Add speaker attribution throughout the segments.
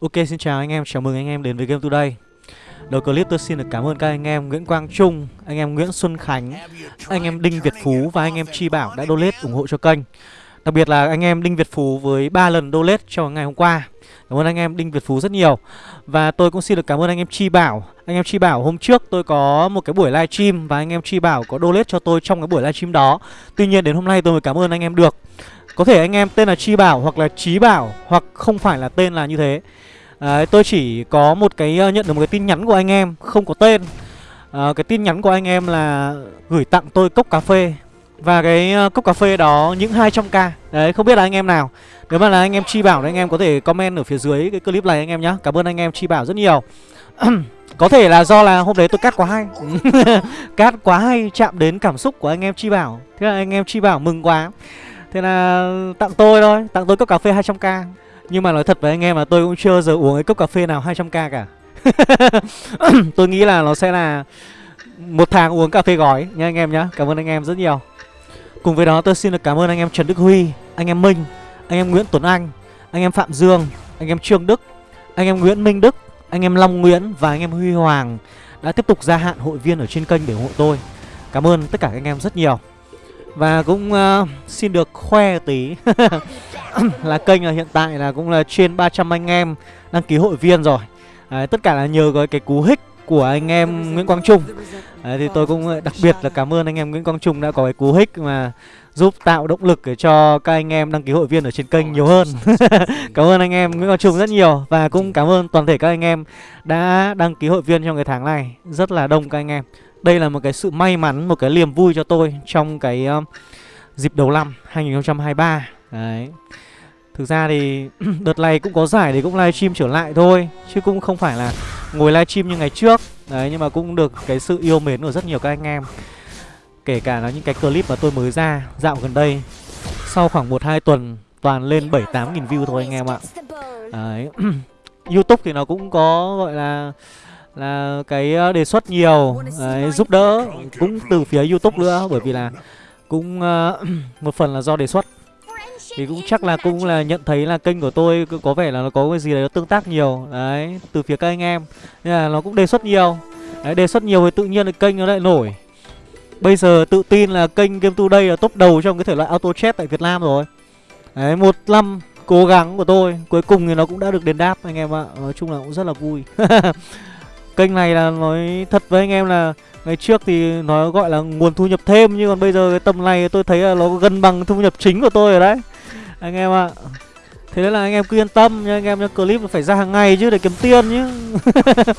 Speaker 1: Ok xin chào anh em, chào mừng anh em đến với Game Today Đầu clip tôi xin được cảm ơn các anh em Nguyễn Quang Trung, anh em Nguyễn Xuân Khánh, anh em Đinh Việt Phú và anh em Chi Bảo đã donate ủng hộ cho kênh Đặc biệt là anh em Đinh Việt Phú với 3 lần donate cho ngày hôm qua Cảm ơn anh em Đinh Việt Phú rất nhiều Và tôi cũng xin được cảm ơn anh em Chi Bảo Anh em Chi Bảo hôm trước tôi có một cái buổi livestream Và anh em Chi Bảo có donate cho tôi trong cái buổi livestream đó Tuy nhiên đến hôm nay tôi mới cảm ơn anh em được có thể anh em tên là Chi Bảo hoặc là Chí Bảo Hoặc không phải là tên là như thế. Đấy, tôi chỉ có một cái uh, nhận được một cái tin nhắn của anh em không có tên. À, cái tin nhắn của anh em là gửi tặng tôi cốc cà phê. Và cái uh, cốc cà phê đó những 200k đấy không biết là anh em nào. Nếu mà là anh em chi bảo thì anh em có thể comment ở phía dưới cái clip này anh em nhé cảm ơn anh em chi bảo rất nhiều. Có thể là do là hôm đấy tôi cắt quá hay. Cắt quá hay chạm đến cảm xúc của anh em chi bảo. Thế là anh em chi bảo mừng quá thế là tặng tôi thôi tặng tôi cốc cà phê 200k nhưng mà nói thật với anh em là tôi cũng chưa giờ uống cái cốc cà phê nào 200k cả Tôi nghĩ là nó sẽ là một tháng uống cà phê gói nha anh em nhá Cảm ơn anh em rất nhiều Cùng với đó tôi xin được cảm ơn anh em Trần Đức Huy Anh em Minh Anh em Nguyễn Tuấn Anh Anh em Phạm Dương Anh em Trương Đức Anh em Nguyễn Minh Đức Anh em Long Nguyễn Và anh em Huy Hoàng Đã tiếp tục gia hạn hội viên ở trên kênh để ủng hộ tôi Cảm ơn tất cả các anh em rất nhiều và cũng uh, xin được khoe tí. Là kênh là hiện tại là cũng là trên 300 anh em đăng ký hội viên rồi. Đấy, tất cả là nhờ cái, cái cú hích của anh em Nguyễn Quang Trung. Đấy, thì tôi cũng ờ, đặc biệt là cảm ơn anh em Nguyễn Quang Trung đã có cái cú hích mà giúp tạo động lực để cho các anh em đăng ký hội viên ở trên kênh nhiều hơn. Cảm ơn anh em Nguyễn Quang Trung rất nhiều Và cũng cảm ơn toàn thể các anh em đã đăng ký hội viên trong cái tháng này. Rất là đông các anh em. Đây là một cái sự may mắn, một cái niềm vui cho tôi trong cái uh, dịp đầu năm 2023 Đấy. Thực ra thì đợt này cũng có giải thì cũng livestream trở lại thôi Chứ cũng không phải là ngồi livestream như ngày trước. Đấy nhưng mà cũng được cái sự yêu mến của rất nhiều các anh em. Kể cả là những cái clip mà tôi mới ra dạo gần đây. Sau khoảng 1-2 tuần toàn lên 7-8 nghìn view thôi anh em ạ. Đấy. Youtube thì nó cũng có gọi là là cái ờ, đề xuất nhiều đấy, giúp đỡ cũng từ phía youtube nữa bởi vì là cũng uh, một phần là do đề xuất. Thì cũng chắc là cũng là nhận thấy là kênh của tôi có vẻ là nó có cái gì đấy nó tương tác nhiều đấy từ phía các anh em. Nên là nó cũng đề xuất nhiều. Đấy đề xuất nhiều thì tự nhiên là kênh nó lại nổi. Bây giờ tự tin là kênh game today là top đầu trong cái thể loại auto chat tại việt nam rồi. Đấy một năm cố gắng của tôi cuối cùng thì nó cũng đã được đền đáp anh em ạ. Nói chung là cũng rất là vui. kênh này là nói thật với anh em là ngày trước thì nó gọi là nguồn thu nhập thêm, nhưng còn bây giờ cái tầm này tôi thấy là nó gần bằng thu nhập chính của tôi rồi đấy. Anh em ạ. Thế nên là anh em cứ yên tâm nha anh em nhá, clip phải ra hàng ngày chứ để kiếm tiền chứ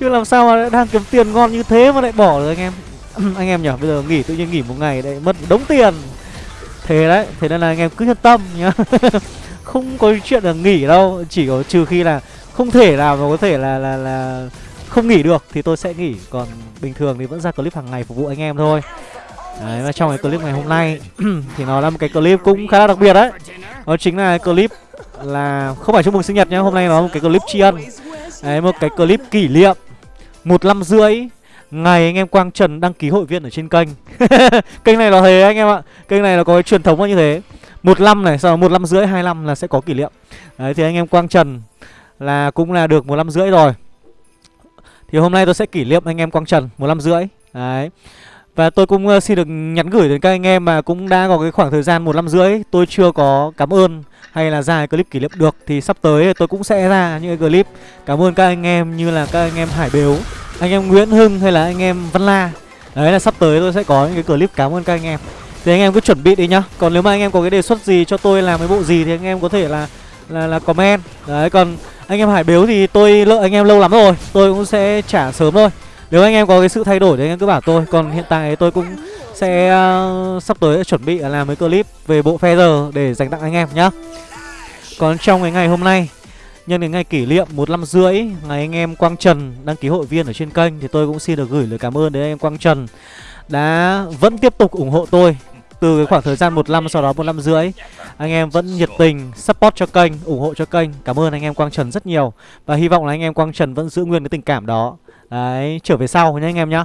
Speaker 1: chứ làm sao mà đang kiếm tiền ngon như thế mà lại bỏ rồi anh em. Anh em nhở, bây giờ nghỉ, tự nhiên nghỉ một ngày đấy mất đống tiền. Thế đấy, thế nên là anh em cứ yên tâm nhá. Không có chuyện là nghỉ đâu, chỉ có trừ khi là không thể nào mà có thể là là là không nghỉ được thì tôi sẽ nghỉ. Còn bình thường thì vẫn ra clip hàng ngày phục vụ anh em thôi. Đấy, và trong cái clip ngày hôm nay thì nó là một cái clip cũng khá là đặc biệt đấy. Đó chính là clip là không phải chúc mừng sinh nhật nhá Hôm nay nó là một cái clip tri ân. Đấy, một cái clip kỷ niệm một năm rưỡi Ngày anh em Quang Trần đăng ký hội viên ở trên kênh. Kênh này là thế anh em ạ. Kênh này là có cái truyền thống như thế. Một năm này, sau một năm rưỡi, hai năm là sẽ có kỷ niệm. Đấy, thì anh em Quang Trần là cũng là được một năm rưỡi rồi. Thì hôm nay tôi sẽ kỷ niệm anh em Quang Trần một năm rưỡi. Đấy. Và tôi cũng uh, xin được nhắn gửi đến các anh em mà cũng đã có cái khoảng thời gian một năm rưỡi Tôi chưa có cảm ơn hay là ra clip kỷ niệm được. Thì sắp tới tôi cũng sẽ ra những cái clip Cảm ơn các anh em như là các anh em Hải Bếu Anh em Nguyễn Hưng hay là anh em Văn La. Đấy là sắp tới tôi sẽ có những cái clip cảm ơn các anh em. Thì anh em cứ chuẩn bị đi nhá. Còn nếu mà anh em có cái đề xuất gì cho tôi làm cái bộ gì Thì anh em có thể là là, là comment. Đấy còn anh em Hải Bếu thì tôi lợi anh em lâu lắm rồi Tôi cũng sẽ trả sớm thôi. Nếu anh em có cái sự thay đổi thì anh em cứ bảo tôi. Còn hiện tại tôi cũng sẽ uh, sắp tới chuẩn bị làm mấy clip về bộ feather để dành tặng anh em nhá. Còn trong cái ngày hôm nay Nhân đến ngày kỷ niệm một năm rưỡi Ngày anh em Quang Trần đăng ký hội viên ở trên kênh Thì tôi cũng xin được gửi lời cảm ơn đến anh em Quang Trần Đã vẫn tiếp tục ủng hộ tôi. Từ cái khoảng thời gian một năm sau đó một năm rưỡi Anh em vẫn nhiệt tình support cho kênh, ủng hộ cho kênh. Cảm ơn anh em Quang Trần rất nhiều. Và hy vọng là anh em Quang Trần vẫn giữ nguyên cái tình cảm đó. Đấy, trở về sau nhé anh em nhá.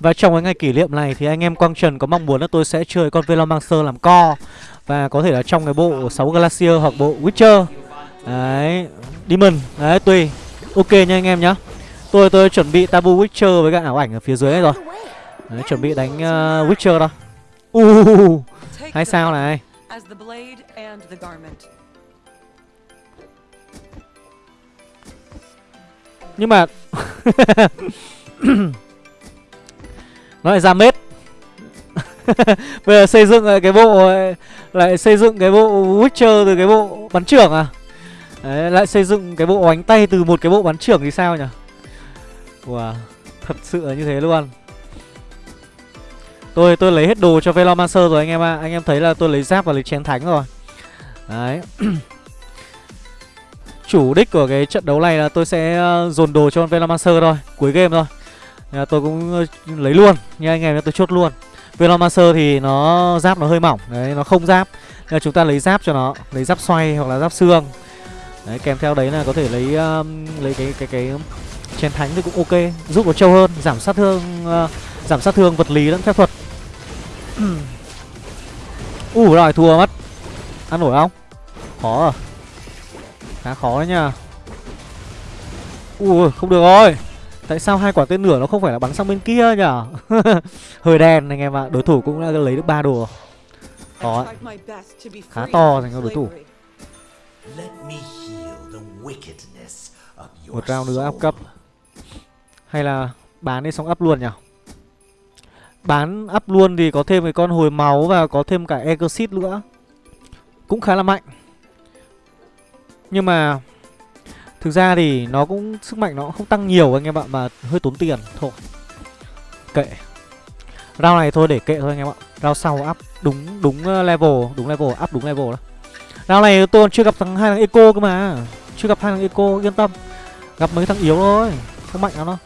Speaker 1: Và trong cái ngày kỷ niệm này thì anh em Quang Trần có mong muốn là tôi sẽ chơi con Velomancer làm co. Và có thể là trong cái bộ 6 Glacier hoặc bộ Witcher. Đấy Demon. Đấy tùy. Ok nha anh em nhá. Tôi tôi chuẩn bị Tabu Witcher với cả ảo ảnh ở phía dưới rồi. Đấy chuẩn bị đánh uh, Witcher đó. Uh Hai sao này? Nhưng mà Nó lại ra mết. Bây giờ xây dựng lại cái bộ Lại xây dựng cái bộ Witcher từ cái bộ bắn trưởng à? Đấy, lại xây dựng cái bộ bánh tay từ một cái bộ bắn trưởng thì sao nhỉ? Wow, thật sự là như thế luôn Tôi tôi lấy hết đồ cho Velomancer rồi anh em ạ. À. Anh em thấy là tôi lấy giáp và lấy chén thánh rồi. Đấy. Chủ đích của cái trận đấu này là tôi sẽ ờ, dồn đồ cho Velomancer thôi. Cuối game thôi. Tôi cũng ờ, lấy luôn. Nha anh em tôi chốt luôn. Velomancer thì nó giáp nó hơi mỏng. Đấy nó không giáp. Nên chúng ta lấy giáp cho nó. Lấy giáp xoay hoặc là giáp xương. Đấy kèm theo đấy là có thể lấy um, lấy cái cái cái chén thánh thì cũng ok. Giúp nó trâu hơn giảm sát thương uh, giảm sát thương vật lý lẫn phép thuật ủ uh, rồi thua mất. Ăn nổi không? Khó à? Khá khó đấy nha ui không được rồi. Tại sao hai quả tên lửa nó không phải là bắn sang bên kia nhở hơi đen anh em ạ đối thủ cũng đã lấy được ba đồ. Khó khá to dành cho đối thủ. Một round nữa áp cấp. Hay là bán đi xong up luôn nhỉ Bán up luôn thì có thêm cái con hồi máu Và có thêm cả Exit nữa. Cũng khá là mạnh. Nhưng mà Thực ra thì nó cũng, Sức mạnh nó không tăng nhiều anh em ạ, Mà hơi tốn tiền Thôi. Kệ. Rao này thôi, để kệ thôi anh em ạ. Rao sau up đúng đúng ờ, level Đúng level, up đúng level đó. Rao này tôi còn chưa gặp thằng hai thằng Eco cơ mà. Chưa gặp hai thằng Eco, yên tâm. Gặp mấy thằng yếu thôi. Không mạnh lắm đâu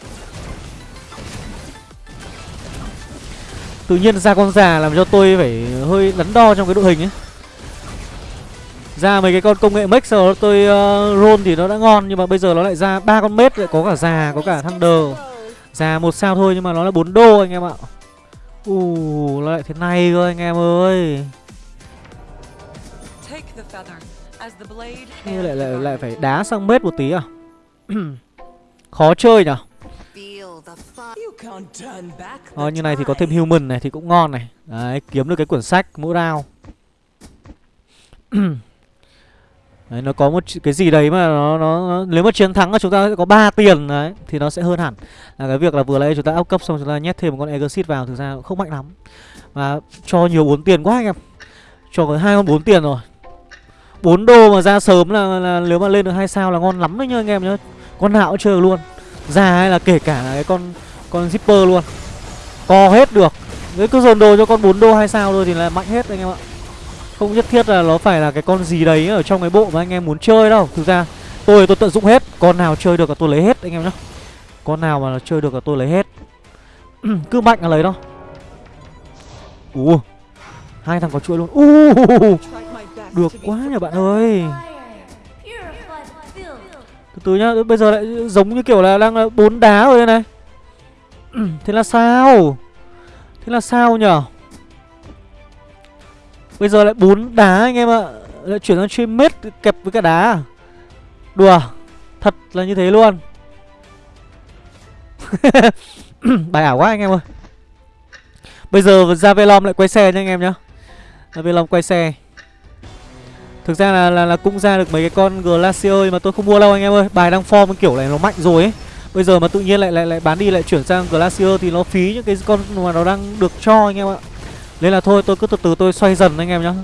Speaker 1: Tự nhiên ra con già làm cho tôi phải hơi đắn đo trong cái đội hình ấy. Ra mấy cái con công nghệ sau đó tôi uh, roll thì nó đã ngon Nhưng mà bây giờ nó lại ra ba con mết lại có cả già, có cả thunder. Già một sao thôi nhưng mà nó là 4 đô anh em ạ. Ù, nó lại thế này cơ anh em ơi. Như lại lại lại phải đá sang mết một tí à? Khó chơi nhở Ờ, như này thì có thêm human này thì cũng ngon này. Đấy, kiếm được cái quyển sách mỗi round Đấy, nó có một cái gì đấy mà nó, nó, nó nếu mà chiến thắng là chúng ta sẽ có 3 tiền đấy thì nó sẽ hơn hẳn. Là cái việc là vừa lấy chúng ta áp cấp xong chúng ta nhét thêm một con exit vào thực ra cũng không mạnh lắm. Và cho nhiều bốn tiền quá anh em. Cho có hai con bốn tiền rồi. 4 đô mà ra sớm là, là nếu mà lên được hai sao là ngon lắm đấy nha anh em nhá. Con nào cũng chơi luôn ra hay là kể cả là cái con con zipper luôn. Co hết được. Nếu cứ dồn đồ cho con 4 đô hay sao thôi thì là mạnh hết anh em ạ. Không nhất thiết là nó phải là cái con gì đấy ở trong cái bộ mà anh em muốn chơi đâu. Thực ra tôi tôi tận dụng hết. Con nào chơi được là tôi lấy hết anh em nhá. Con nào mà nó chơi được là tôi lấy hết. Cứ mạnh là lấy đâu ù hai thằng có chuỗi luôn. U uh, được quá nhờ bạn ơi từ từ nhá, bây giờ lại giống như kiểu là đang bốn đá rồi đây này. Thế là sao? Thế là sao nhở? Bây giờ lại bốn đá anh em ạ. Lại chuyển sang stream mết kẹp với cả đá à? đùa, thật là như thế luôn. Bài ảo quá anh em ơi. Bây giờ ra velom lại quay xe nha anh em nhá. Ra velom quay xe. Thực ra là, là là cũng ra được mấy cái con Glacier mà tôi không mua đâu anh em ơi. Bài đang form kiểu này nó mạnh rồi ấy. Bây giờ mà tự nhiên lại lại lại bán đi lại chuyển sang Glacier thì nó phí những cái con mà nó đang được cho anh em ạ. Nên là thôi tôi cứ từ từ tôi xoay dần anh em nhá.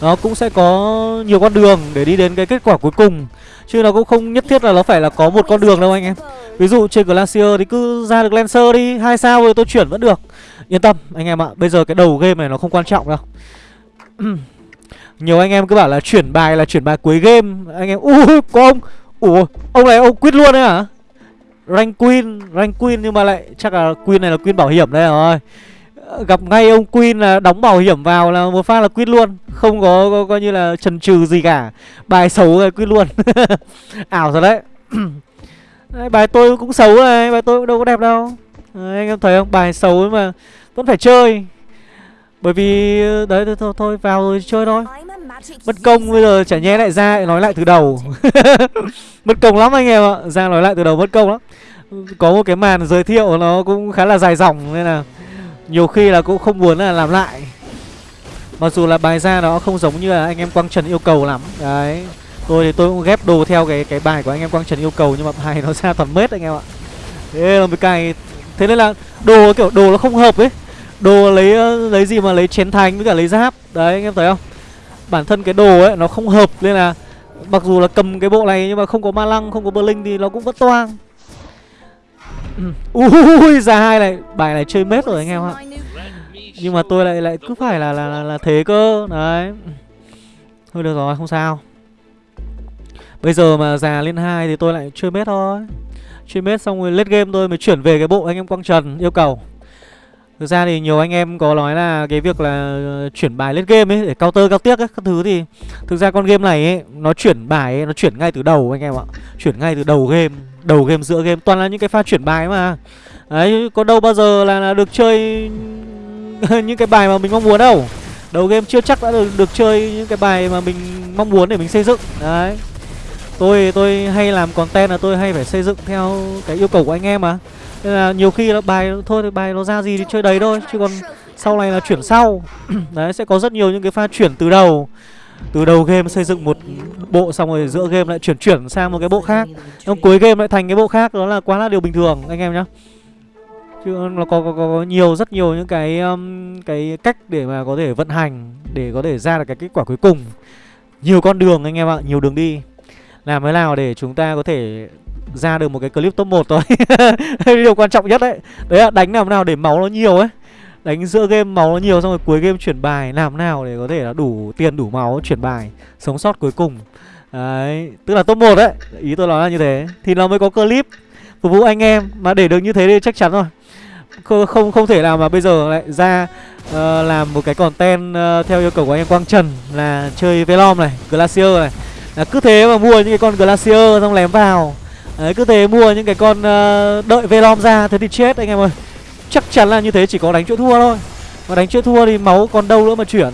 Speaker 1: Nó cũng sẽ có nhiều con đường để đi đến cái kết quả cuối cùng Chứ nó cũng không nhất thiết là nó phải là có một con đường đâu anh em Ví dụ trên Glacier thì cứ ra được Lancer đi hai sao rồi tôi chuyển vẫn được Yên tâm anh em ạ Bây giờ cái đầu game này nó không quan trọng đâu Nhiều anh em cứ bảo là chuyển bài là chuyển bài cuối game. Anh em, ui có ông. Ủa, ông này ông quýt luôn đấy hả? Rank Queen, Rank Queen nhưng mà lại chắc là Queen này là Queen bảo hiểm đây rồi. Gặp ngay ông Queen là đóng bảo hiểm vào là một phát là quýt luôn. Không có, có coi như là trần trừ gì cả. Bài xấu rồi quýt luôn. Ảo rồi đấy. đấy Bài tôi cũng xấu này, bài tôi cũng đâu có đẹp đâu. Đấy, Anh em thấy không, bài xấu mà vẫn phải chơi bởi vì ờ, đấy, thôi thôi vào rồi chơi thôi. Mất công bây giờ chả nhé lại ra nói lại từ đầu. Mất công lắm anh em ạ, Ra nói lại từ đầu mất công lắm. Có một cái màn giới thiệu nó cũng khá là dài dòng Nên là nhiều khi là cũng không muốn là làm lại. Mặc dù là bài ra nó không giống như là anh em Quang Trần yêu cầu lắm. Đấy, Tôi thì tôi cũng ghép đồ theo cái cái bài của anh em Quang Trần yêu cầu Nhưng mà bài nó ra toàn mết anh em ạ. Thế là một cài Thế nên là đồ kiểu đồ nó không hợp ấy. Đồ lấy ờ, lấy gì mà lấy chén thành với cả lấy giáp. Đấy anh em thấy không? Bản thân cái đồ ấy nó không hợp Nên là mặc dù là cầm cái bộ này Nhưng mà không có ma lăng không có bơ linh thì nó cũng vẫn toang. Ui ra hai này Bài này chơi mết rồi anh em ạ. Nhưng mà tôi lại lại cứ phải là là, là, là thế cơ. Đấy. Thôi được rồi không sao. Bây giờ mà già lên hai thì tôi lại chơi mết thôi. Chơi mết xong rồi lết game tôi mới chuyển về cái bộ anh em Quang Trần yêu cầu. Thực ra thì nhiều anh em có nói là cái việc là ờ, chuyển bài lên game ấy để counter cao tiếc ấy, các thứ thì thực ra con game này ấy nó chuyển bài ấy, nó chuyển ngay từ đầu anh em ạ. Chuyển ngay từ đầu game, đầu game giữa game toàn là những cái pha chuyển bài mà. Đấy, có đâu bao giờ là, là được chơi những cái bài mà mình mong muốn đâu. Đầu game chưa chắc đã được được chơi những cái bài mà mình mong muốn để mình xây dựng. Đấy. Tôi tôi hay làm content là tôi hay phải xây dựng theo cái yêu cầu của anh em mà. Nên là nhiều khi là bài thôi thì bài nó ra gì thì chơi đấy thôi chứ còn sau này là chuyển sau. đấy sẽ có rất nhiều những cái pha chuyển từ đầu. Từ đầu game xây dựng một bộ xong rồi giữa game lại chuyển chuyển sang một cái bộ khác. Xong cuối game lại thành cái bộ khác đó là quá là điều bình thường anh em nhá. Chứ nó có, có, có nhiều rất nhiều những cái um, cái cách để mà có thể vận hành để có thể ra được cái kết quả cuối cùng. Nhiều con đường anh em ạ, nhiều đường đi. Làm thế nào để chúng ta có thể ra được một cái clip top 1 thôi. Điều quan trọng nhất đấy. Đấy là đánh làm nào để máu nó nhiều ấy. Đánh giữa game máu nó nhiều xong rồi cuối game chuyển bài Làm nào để có thể là đủ tiền đủ máu chuyển bài Sống sót cuối cùng. Đấy Tức là top 1 đấy. Ý tôi nói là như thế. Thì nó mới có clip Phục vụ anh em. Mà để được như thế thì chắc chắn rồi. Không không, thể nào mà bây giờ lại ra uh, Làm một cái content uh, theo yêu cầu của anh em Quang Trần Là chơi Velom này Glacier này. Là cứ thế mà mua những cái con Glacier xong lém vào. Đấy cứ thế mua những cái con uh, đợi Velom ra Thế thì chết anh em ơi. Chắc chắn là như thế chỉ có đánh chỗ thua thôi. Mà đánh chỗ thua thì máu còn đâu nữa mà chuyển.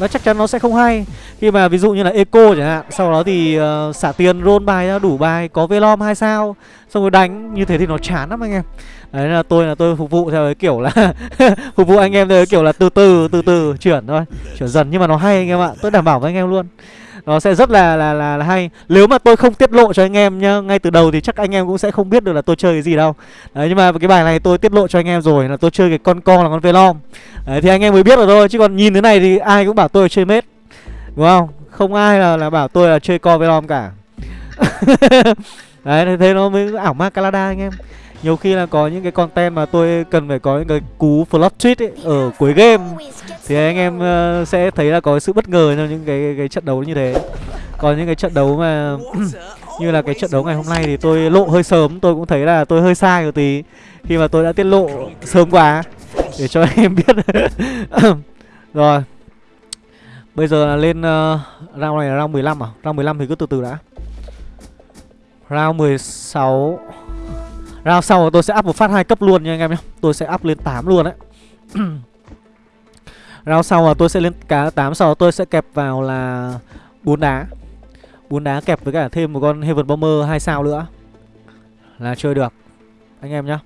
Speaker 1: Nó chắc chắn nó sẽ không hay. Khi mà ví dụ như là Eco chẳng hạn Sau đó thì uh, xả tiền roll bài ra đủ bài Có Velom 2 sao. Xong rồi đánh như thế thì nó chán lắm anh em. Đấy là tôi là tôi phục vụ theo cái kiểu là Phục vụ anh em theo cái kiểu là từ từ từ từ chuyển thôi. Chuyển dần nhưng mà nó hay anh em ạ Tôi đảm bảo với anh em luôn nó sẽ rất là, là là là hay. Nếu mà tôi không tiết lộ cho anh em nhá ngay từ đầu thì chắc anh em cũng sẽ không biết được là tôi chơi cái gì đâu. Đấy nhưng mà cái bài này tôi tiết lộ cho anh em rồi là tôi chơi cái con con là con velom. Đấy thì anh em mới biết được thôi chứ còn nhìn thế này thì ai cũng bảo tôi là chơi mết. Đúng không? Không ai là là bảo tôi là chơi con velom cả. Đấy thế nó mới ảo ma calada anh em nhiều khi là có những cái content mà tôi cần phải có những cái cú flop tweet ấy ở cuối game thì anh em uh, sẽ thấy là có sự bất ngờ trong những cái cái trận đấu như thế. Còn những cái trận đấu mà như là cái trận đấu ngày hôm nay thì tôi lộ hơi sớm tôi cũng thấy là tôi hơi sai một tí khi mà tôi đã tiết lộ sớm quá để cho anh em biết. Rồi. Bây giờ là lên uh, round này là round 15 à? Round 15 thì cứ từ từ đã. Round 16 Round sau tôi sẽ up một phát hai cấp luôn nha anh em nhé. Tôi sẽ up lên 8 luôn đấy. Round sau là tôi sẽ lên cá 8 Sau tôi sẽ kẹp vào là bốn đá. Bốn đá kẹp với cả thêm một con Heaven Bomber 2 sao nữa. Là chơi được, Anh em nhá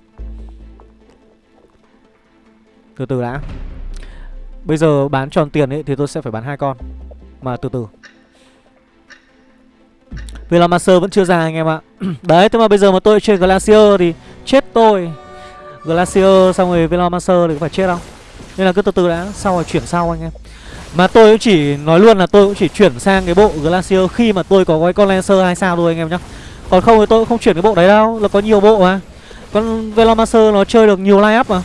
Speaker 1: Từ từ đã. Bây giờ bán tròn tiền ấy thì tôi sẽ phải bán hai con. Mà từ từ. Velamaster vẫn chưa ra anh em ạ. Đấy, thế mà bây giờ mà tôi chơi Glacier thì chết tôi. Glacier xong rồi Velomancer thì có phải chết không? Nên là cứ từ từ đã Sau rồi chuyển sau anh em. Mà tôi cũng chỉ, nói luôn là tôi cũng chỉ chuyển sang cái bộ Glacier Khi mà tôi có cái con Lancer 2 sao thôi anh em nhá. Còn không thì tôi cũng không chuyển cái bộ đấy đâu Là có nhiều bộ mà. Con Velomancer nó chơi được nhiều line up mà.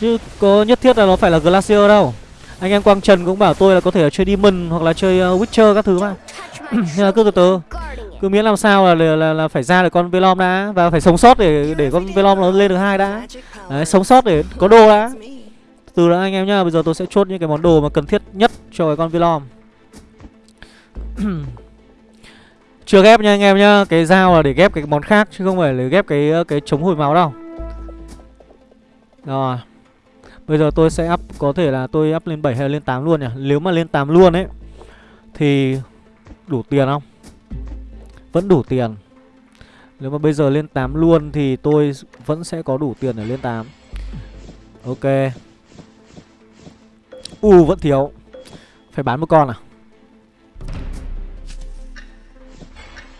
Speaker 1: Chứ có nhất thiết là nó phải là Glacier đâu. Anh em Quang Trần cũng bảo tôi là có thể là chơi Demon Hoặc là chơi ờ, Witcher các thứ mà. Nên là cứ từ từ cứ miễn làm sao là, là, là, là phải ra được con Velom đã và phải sống sót để để con Velom nó lên được hai đã. Đấy, sống sót để có đồ đã. Từ đó anh em nhá bây giờ tôi sẽ chốt những cái món đồ mà cần thiết nhất cho cái con Velom. Chưa ghép nha anh em nhá cái dao là để ghép cái món khác chứ không phải là ghép cái cái chống hồi máu đâu. Rồi. Bây giờ tôi sẽ up có thể là tôi up lên 7 hay lên 8 luôn nhỉ? Nếu mà lên 8 luôn ấy Thì đủ tiền không? Vẫn đủ tiền. Nếu mà bây giờ lên 8 luôn Thì tôi vẫn sẽ có đủ tiền để lên 8 Ok. U uh, vẫn thiếu. Phải bán một con à?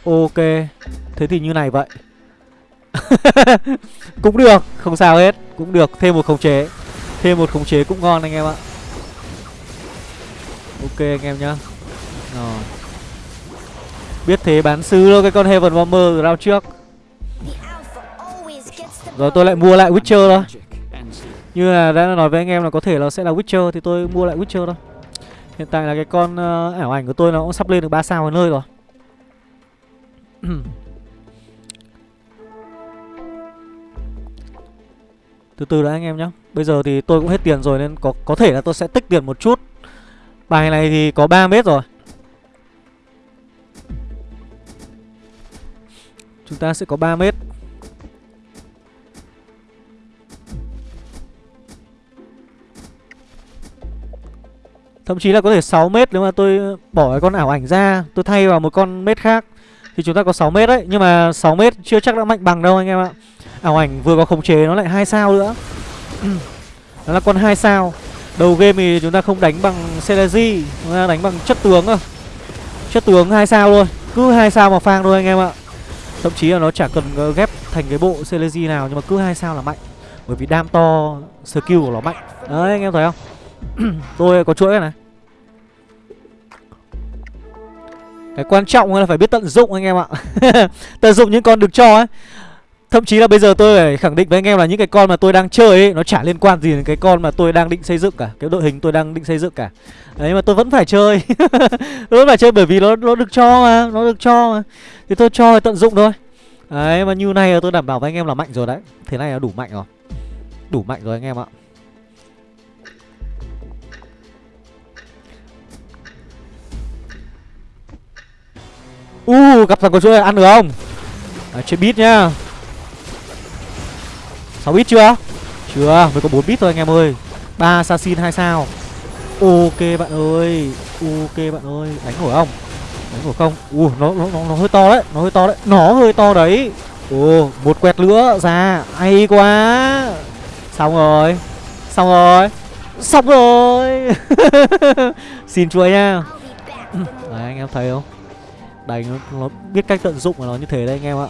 Speaker 1: Ok. Thế thì như này vậy. Cũng được. Không sao hết. Cũng được. Thêm một khống chế. Thêm một khống chế cũng ngon anh em ạ. Ok anh em nhá. Rồi. Biết thế bán sứ luôn cái con Heaven Bomber rao trước. Rồi tôi lại mua lại Witcher thôi. Như là đã nói với anh em là có thể là sẽ là Witcher Thì tôi mua lại Witcher thôi. Hiện tại là cái con uh, ảo ảnh của tôi nó cũng sắp lên được 3 sao ở nơi rồi. Từ từ đã anh em nhé Bây giờ thì tôi cũng hết tiền rồi nên có có thể là tôi sẽ tích tiền một chút. Bài này thì có 3 mét rồi. Chúng ta sẽ có 3 mét. Thậm chí là có thể 6 mét nếu mà tôi bỏ cái con ảo ảnh ra, Tôi thay vào một con mét khác Thì chúng ta có 6 mét đấy. Nhưng mà 6 mét chưa chắc đã mạnh bằng đâu anh em ạ. Ảo ảnh vừa có khống chế nó lại hai sao nữa. Đó là con hai sao. Đầu game thì chúng ta không đánh bằng Celeji Chúng ta đánh bằng chất tướng thôi. Chất tướng hai sao luôn Cứ hai sao mà phang thôi anh em ạ. Thậm chí là nó chả cần ờ, ghép thành cái bộ Celesi nào, Nhưng mà cứ hai sao là mạnh. Bởi vì đam to, skill của nó mạnh. Đấy, anh em thấy không? Tôi có chuỗi này. Cái quan trọng là phải biết tận dụng, anh em ạ. Tận dụng những con được cho ấy. Thậm chí là bây giờ tôi phải khẳng định với anh em là những cái con mà tôi đang chơi ấy Nó chả liên quan gì đến cái con mà tôi đang định xây dựng cả Cái đội hình tôi đang định xây dựng cả. Đấy mà tôi vẫn phải chơi. Tôi vẫn phải chơi bởi vì nó nó được cho mà Nó được cho mà. Thì tôi cho thì tận dụng thôi. Đấy mà như này tôi đảm bảo với anh em là mạnh rồi đấy. Thế này là đủ mạnh rồi. Đủ mạnh rồi anh em ạ. U uh, gặp thằng con chuỗi ăn được không? À, Chơi bit nhá. 6 bit chưa? Chưa mới có 4 bit thôi anh em ơi. Ba assassin 2 sao. Ok bạn ơi Ok bạn ơi. Đánh nổi không? Đánh nổi không? Ui nó, nó, nó, nó hơi to đấy Nó hơi to đấy. Nó hơi to đấy. Ồ một quẹt nữa. Ra Hay quá. Xong rồi Xong rồi Xong rồi. Xin chuối nha. Đấy anh em thấy không? Đánh nó, nó biết cách tận dụng của nó như thế đấy anh em ạ.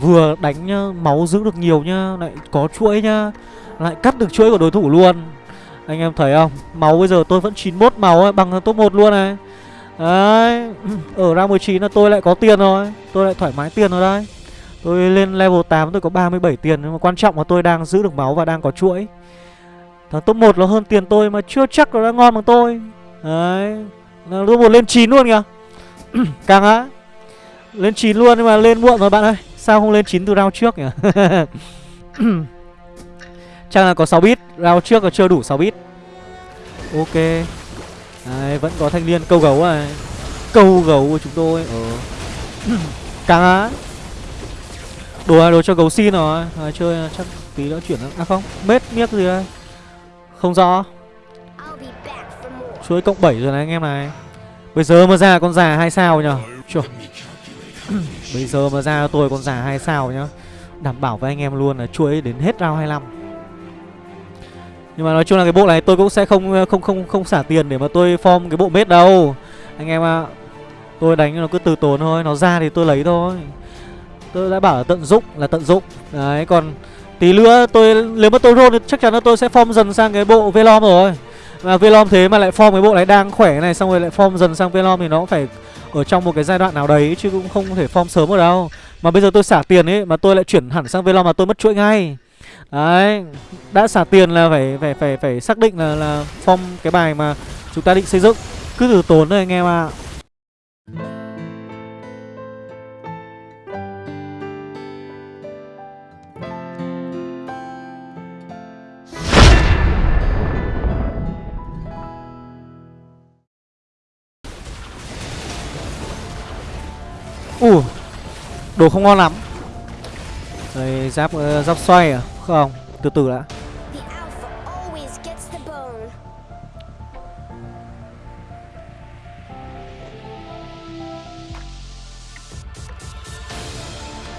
Speaker 1: Vừa đánh nhá, máu giữ được nhiều nhá Lại có chuỗi nhá Lại cắt được chuỗi của đối thủ luôn. Anh em thấy không? Máu bây giờ tôi vẫn 91 máu ấy, bằng top 1 luôn này. Đấy Ở ra 19 là tôi lại có tiền rồi Tôi lại thoải mái tiền rồi đấy. Tôi lên level 8 tôi có 37 tiền Nhưng mà quan trọng là tôi đang giữ được máu và đang có chuỗi. Thằng top 1 nó hơn tiền tôi mà chưa chắc nó đã ngon bằng tôi. Đấy Top 1 lên 9 luôn kìa. Càng á Lên 9 luôn nhưng mà lên muộn rồi bạn ơi. Sao không lên 9 từ round trước nhỉ? Chắc là có 6 bit Round trước là chưa đủ 6 bit. Ok. Đấy, vẫn có thanh niên câu gấu này. Câu gấu của chúng tôi. Ờ. Càng á. Đồ đồ cho gấu xin rồi. À, Chơi chắc tí nữa chuyển À không Mết miếc gì đây? Không rõ. Chuối cộng 7 rồi này anh em này. Bây giờ mà ra con già hai sao nhở Trời Bây giờ mà ra tôi con già hai sao nhá. Đảm bảo với anh em luôn là chuỗi đến hết round 25 Nhưng mà nói chung là cái bộ này tôi cũng sẽ không không không không xả tiền để mà tôi form cái bộ mết đâu. Anh em ạ à, Tôi đánh nó cứ từ tốn thôi Nó ra thì tôi lấy thôi. Tôi đã bảo là tận dụng là tận dụng. Đấy còn tí nữa tôi nếu mà tôi roll thì chắc chắn là tôi sẽ form dần sang cái bộ Velom rồi. Mà Velom thế mà lại form cái bộ này đang khỏe này Xong rồi lại form dần sang Velom thì nó cũng phải ở trong một cái giai đoạn nào đấy chứ cũng không thể form sớm ở đâu. Mà bây giờ tôi xả tiền ấy, mà tôi lại chuyển hẳn sang Velom mà tôi mất chuỗi ngay. Đấy, đã xả tiền là phải phải phải phải xác định là là form cái bài mà chúng ta định xây dựng. Cứ từ tốn thôi anh em ạ. à. ù đồ không ngon lắm. Đấy, giáp uh, giáp xoay à? Không từ từ đã.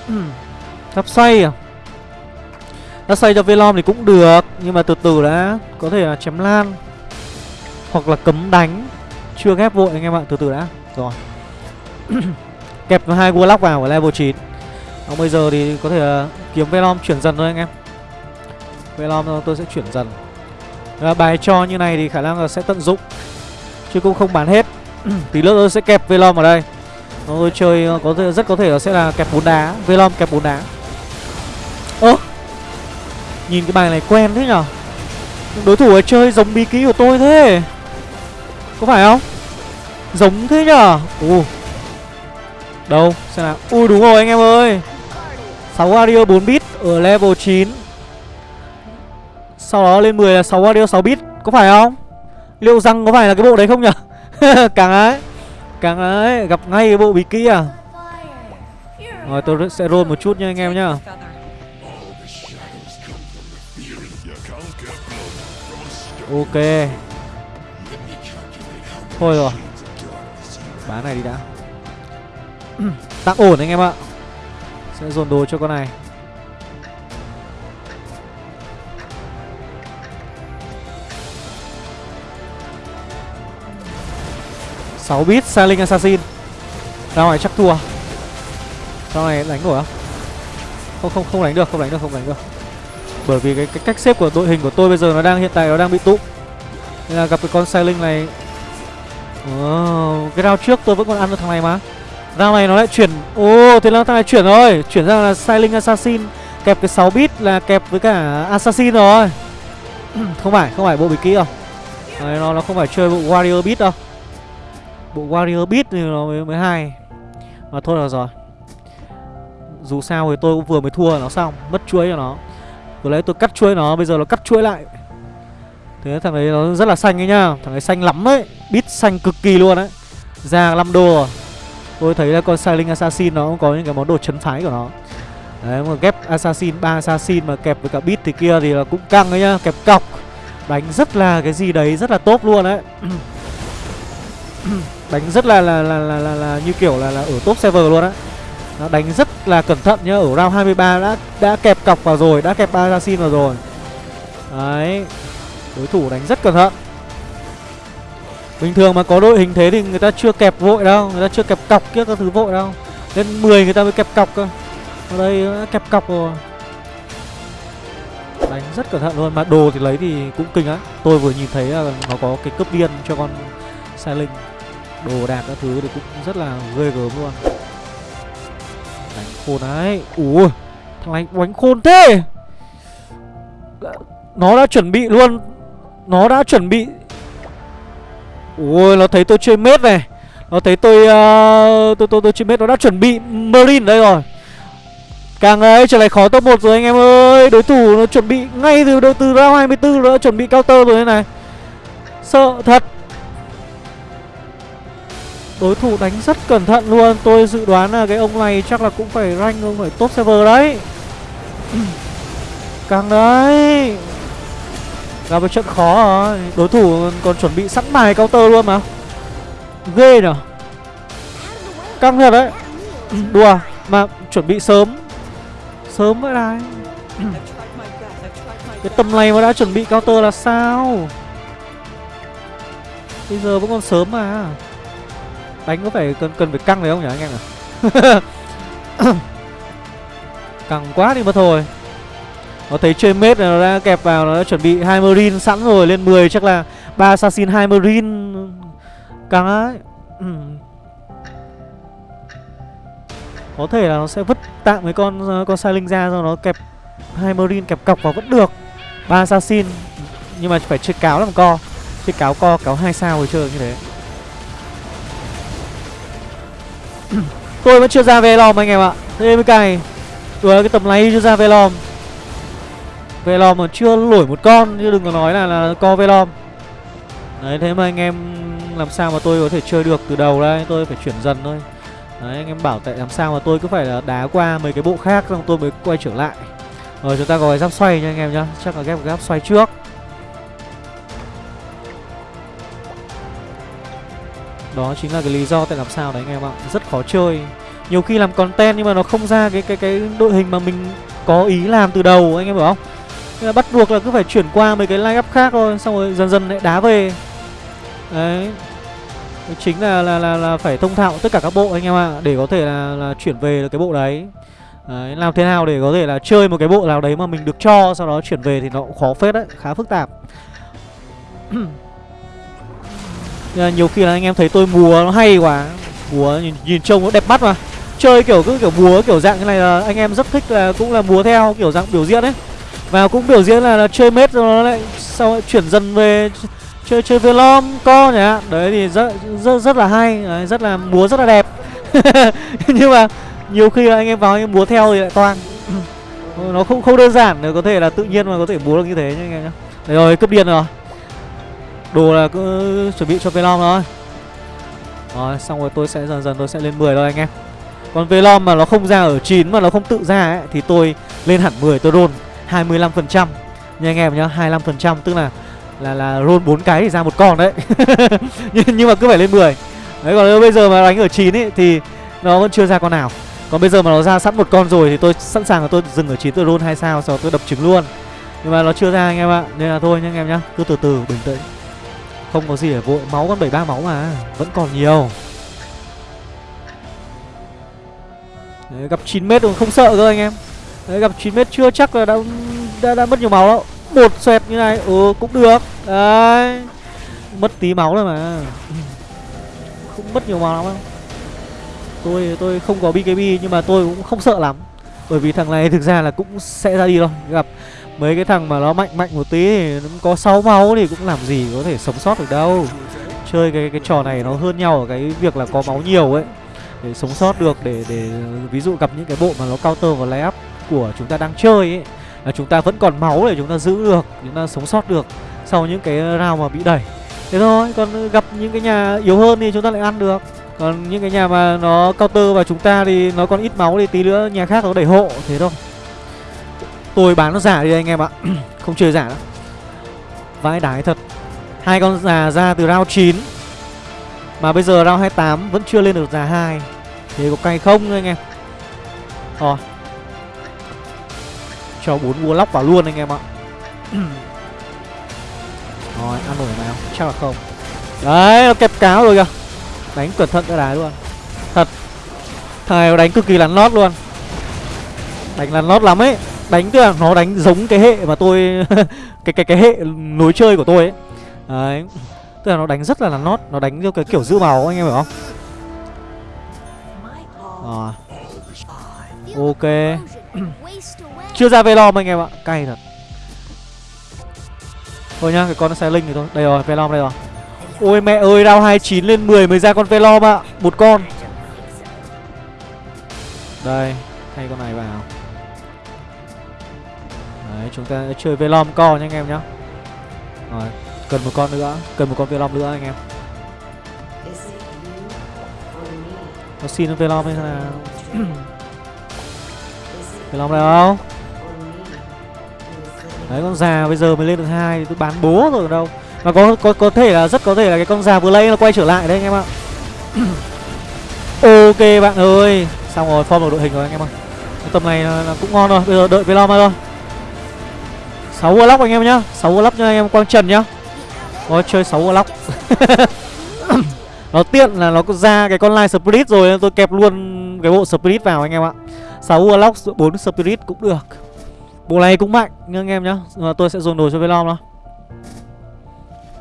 Speaker 1: Hmm, giáp xoay à? Giáp xoay cho velom thì cũng được nhưng mà từ từ đã. Có thể là chém lan hoặc là cấm đánh. Chưa ghép vội anh em ạ từ từ đã. Rồi. Kẹp hai Warlock vào ở level 9 Còn bây giờ thì có thể ờ, kiếm Velom chuyển dần thôi anh em. Velom tôi sẽ chuyển dần. Và bài cho như này thì khả năng là sẽ tận dụng Chứ cũng không bán hết. Tí nữa tôi sẽ kẹp Velom ở đây. Tôi chơi ờ, có thể, rất có thể là sẽ là kẹp bốn đá Velom kẹp bốn đá. Ơ! Nhìn cái bài này quen thế nhở? Đối thủ ấy chơi giống bí ký của tôi thế. Có phải không? Giống thế nhở? Ồ! Đâu, xem nào. Ui, đúng rồi anh em ơi. 6 Wario 4 bit ở level 9 Sau đó lên 10 là 6 Wario 6 bit, Có phải không? Liệu rằng có phải là cái bộ đấy không nhỉ Càng ấy Càng ấy Gặp ngay cái bộ bí kỹ à? Rồi, tôi sẽ roll một chút nha anh em nhá. Ok. Thôi rồi. Bán này đi đã. Tạm ổn anh em ạ. Sẽ dồn đồ cho con này. Sáu bit Sailing Assassin. Ra ngoài chắc thua. Ra này đánh nổi không? Không không không đánh được, không đánh được, không đánh được. Bởi vì cái, cái cách xếp của đội hình của tôi bây giờ nó đang hiện tại nó đang bị tụ Nên là gặp cái con Sailing này. Oh, Cái round trước tôi vẫn còn ăn được thằng này mà. Round này nó lại chuyển Ô oh, thế là thằng này chuyển rồi. Chuyển ra là Sailing Assassin. Kẹp cái 6 bit là kẹp với cả Assassin rồi. Không phải, không phải bộ bí kỹ đâu. Đấy, nó, nó không phải chơi bộ Warrior bit đâu. Bộ Warrior Beat thì nó mới, mới hay. Mà thôi là rồi. Dù sao thì tôi cũng vừa mới thua nó xong. Mất chuối cho nó. Vừa lấy tôi cắt chuối nó Bây giờ nó cắt chuối lại. Thế thằng ấy nó rất là xanh ấy nhá. Thằng ấy xanh lắm ấy. Beat xanh cực kỳ luôn đấy Ra 5 đô rồi. Tôi thấy là con Silent Assassin nó cũng có những cái món đồ chấn phái của nó. Đấy mà ghép Assassin, ba Assassin mà kẹp với cả Beat thì kia thì là cũng căng đấy nhá Kẹp cọc. Đánh rất là cái gì đấy rất là tốt luôn đấy. Đánh rất là là, là là là là như kiểu là là ở top server luôn á. Nó đánh rất là cẩn thận nhá ở round 23 đã đã kẹp cọc vào rồi đã kẹp assassin vào rồi. Đấy đối thủ đánh rất cẩn thận bình thường mà có đội hình thế thì người ta chưa kẹp vội đâu, người ta chưa kẹp cọc kia các thứ vội đâu. Lên 10 người ta mới kẹp cọc cơ. Ở đây kẹp cọc rồi. Đánh rất cẩn thận luôn, mà đồ thì lấy thì cũng kinh á tôi vừa nhìn thấy là nó có cái cướp điên cho con sai linh. Đồ đạc các thứ thì cũng rất là ghê gớm luôn. Đánh khôn đấy. Ủa thằng này đánh khôn thế. Nó đã chuẩn bị luôn. Nó đã chuẩn bị ui nó thấy tôi chơi mết này. Nó thấy tôi uh, tôi tôi tôi chơi mết nó đã chuẩn bị marine đây rồi. Càng ấy trở lại khó top 1 rồi anh em ơi. Đối thủ nó chuẩn bị ngay từ đầu từ round 24 nó đã chuẩn bị counter rồi thế này. Sợ thật. Đối thủ đánh rất cẩn thận luôn. Tôi dự đoán là cái ông này chắc là cũng phải rank ông phải top server đấy. Càng đấy. Gặp một trận khó rồi Đối thủ còn chuẩn bị sẵn bài counter luôn mà. Ghê nhở? Căng thật đấy. Đùa, Mà chuẩn bị sớm. Sớm vậy này. Cái tầm này mà đã chuẩn bị counter là sao? Bây giờ vẫn còn sớm mà. Đánh có phải cần cần phải căng đấy không nhỉ, anh em nhỉ? Căng quá đi mà thôi. Nó thấy chơi mết này nó đã kẹp vào, Nó đã chuẩn bị hai marine sẵn rồi, Lên 10 chắc là ba assassin hai marine Căng ấy ừ. Có thể là nó sẽ vứt tạm mấy con con sai linh ra Rồi nó kẹp hai marine kẹp cọc vào vẫn được. Ba assassin, Nhưng mà phải chơi cáo làm co. Chơi cáo co, cáo hai sao rồi chơi như thế. Ừ. Tôi vẫn chưa ra về lòm anh em ạ. Thế mới cày. Đùa, cái tầm này chưa ra về lòm Velom mà chưa lổi một con Chứ đừng có nói là, là co Velom. Đấy thế mà anh em Làm sao mà tôi có thể chơi được từ đầu đây? Tôi phải chuyển dần thôi. Đấy anh em bảo tại làm sao mà tôi cứ phải là đá qua mấy cái bộ khác Xong tôi mới quay trở lại. Rồi chúng ta có cái giáp xoay nha anh em nhá. Chắc là ghép giáp xoay trước. Đó chính là cái lý do tại làm sao đấy anh em ạ. Rất khó chơi. Nhiều khi làm content nhưng mà nó không ra cái cái cái đội hình mà mình có ý làm từ đầu anh em hiểu không? Nên là bắt buộc là cứ phải chuyển qua mấy cái line up khác thôi xong rồi dần dần lại đá về. Đấy. Chính là là là, là phải thông thạo tất cả các bộ anh em ạ à, để có thể là là chuyển về được cái bộ đấy. Đấy, làm thế nào để có thể là chơi một cái bộ nào đấy mà mình được cho sau đó chuyển về thì nó cũng khó phết đấy khá phức tạp. Nên là nhiều khi là anh em thấy tôi múa nó hay quá. Múa nhìn, nhìn trông nó đẹp mắt mà. Chơi kiểu cứ kiểu múa kiểu dạng như này là anh em rất thích là cũng là múa theo kiểu dạng biểu diễn ấy và cũng biểu diễn là, là chơi mết rồi nó lại sau lại chuyển dần về chơi chơi velom co nhỉ đấy thì rất rất rất là hay. Đấy, rất là múa rất là đẹp. Nhưng mà nhiều khi là anh em vào anh em múa theo thì lại toang. Nó không không đơn giản để có thể là tự nhiên mà có thể múa được như thế nhá anh em nhá. Đấy rồi cướp điên rồi. Đồ là cứ chuẩn bị cho velom thôi rồi xong rồi tôi sẽ dần dần tôi sẽ lên 10 thôi anh em. Còn velom mà nó không ra ở 9 mà nó không tự ra ấy thì tôi lên hẳn 10 tôi roll. 25% nha anh em nhá 25% tức là là là roll 4 cái thì ra một con đấy. Nhưng, nhưng mà cứ phải lên 10 đấy còn bây giờ mà đánh ở 9 ấy thì nó vẫn chưa ra con nào. Còn bây giờ mà nó ra sẵn một con rồi thì tôi sẵn sàng là tôi dừng ở 9 tôi roll 2 sao sau tôi đập trứng luôn. Nhưng mà nó chưa ra anh em ạ nên là thôi nha anh em nhá cứ từ từ bình tĩnh. Không có gì để vội máu con 73 máu mà vẫn còn nhiều. Đấy, gặp 9 mét cũng không sợ cơ anh em. Đấy, gặp 9 mét chưa? Chắc là đã, đã, đã mất nhiều máu đâu một xoẹt như này ừ cũng được. Đấy. Mất tí máu rồi mà. Không mất nhiều máu lắm. Đâu tôi tôi không có bkb nhưng mà tôi cũng không sợ lắm. Bởi vì thằng này thực ra là cũng sẽ ra đi thôi. Gặp mấy cái thằng mà nó mạnh mạnh một tí thì nó có 6 máu thì cũng làm gì có thể sống sót được đâu. Chơi cái cái trò này nó hơn nhau ở cái việc là có máu nhiều ấy. Để sống sót được để để ví dụ gặp những cái bộ mà nó counter và lay up của chúng ta đang chơi ấy, là chúng ta vẫn còn máu để chúng ta giữ được, chúng ta sống sót được sau những cái round mà bị đẩy. Thế thôi, còn gặp những cái nhà yếu hơn thì chúng ta lại ăn được. Còn những cái nhà mà nó counter vào chúng ta thì nó còn ít máu thì tí nữa nhà khác nó đẩy hộ, thế thôi. Tôi bán nó giả đi anh em ạ, không chơi giả nữa vãi đái thật. Hai con già ra từ round 9 mà bây giờ round 28 vẫn chưa lên được già hai. Thế có cay không anh em? Rồi cho bốn lóc vào luôn anh em ạ. Rồi ăn nổi nào chắc là không. Đấy nó kẹp cáo rồi kìa. Đánh cẩn thận cái đá luôn. Thật. Thằng này nó đánh cực kỳ lắn lót luôn. Đánh lắn lót lắm ấy. Đánh tức là nó đánh giống cái hệ mà tôi cái cái cái hệ nối chơi của tôi ấy. Đấy. Tức là nó đánh rất là lắn lót. Nó đánh theo cái kiểu giữ màu anh em hiểu không? Rồi. Ok chưa ra velom anh em ạ. Cay thật. Thôi nhá, cái con nó sai linh thì thôi. Đây rồi, velom đây rồi. Ôi mẹ ơi, round 29 lên 10 mới ra con velom ạ. Một con. Đây, thay con này vào. Đấy, chúng ta sẽ chơi velom co nha anh em nhá. Rồi, cần một con nữa, cần một con velom nữa anh em. Nó xin velom hay là velom đây không đấy con già bây giờ mới lên được hai thì tôi bán bố rồi đâu. Mà có có có thể là rất có thể là cái con già vừa lấy nó quay trở lại đấy anh em ạ. Ok bạn ơi. Xong rồi form được đội hình rồi anh em ơi cái tầm này là, là cũng ngon rồi bây giờ đợi velom thôi. Sáu lóc anh em nhá. Sáu lóc cho anh em quang trần nhá. Có chơi 6 lóc Nó tiện là nó ra cái con line spirit rồi Tôi kẹp luôn cái bộ spirit vào anh em ạ. 6 lóc 4 spirit cũng được. Bộ này cũng mạnh nha anh em nhá. Mà Tôi sẽ dồn đồ cho Velom đó